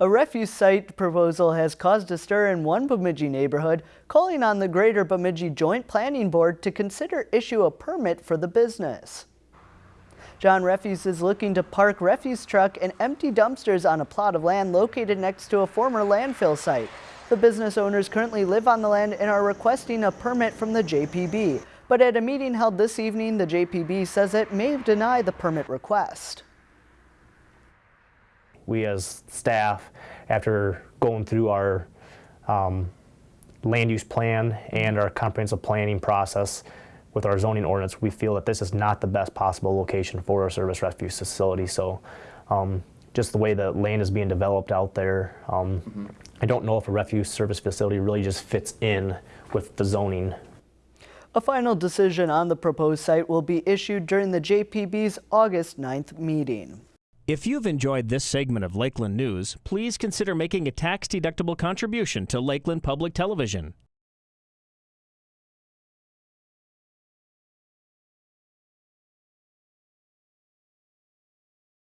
A refuse site proposal has caused a stir in one Bemidji neighborhood, calling on the Greater Bemidji Joint Planning Board to consider issue a permit for the business. John Refuse is looking to park refuse truck and empty dumpsters on a plot of land located next to a former landfill site. The business owners currently live on the land and are requesting a permit from the JPB. But at a meeting held this evening, the JPB says it may deny the permit request. We as staff, after going through our um, land use plan and our comprehensive planning process with our zoning ordinance, we feel that this is not the best possible location for a service refuse facility. So um, just the way the land is being developed out there, um, I don't know if a refuse service facility really just fits in with the zoning A final decision on the proposed site will be issued during the JPB's August 9th meeting. If you've enjoyed this segment of Lakeland News, please consider making a tax-deductible contribution to Lakeland Public Television.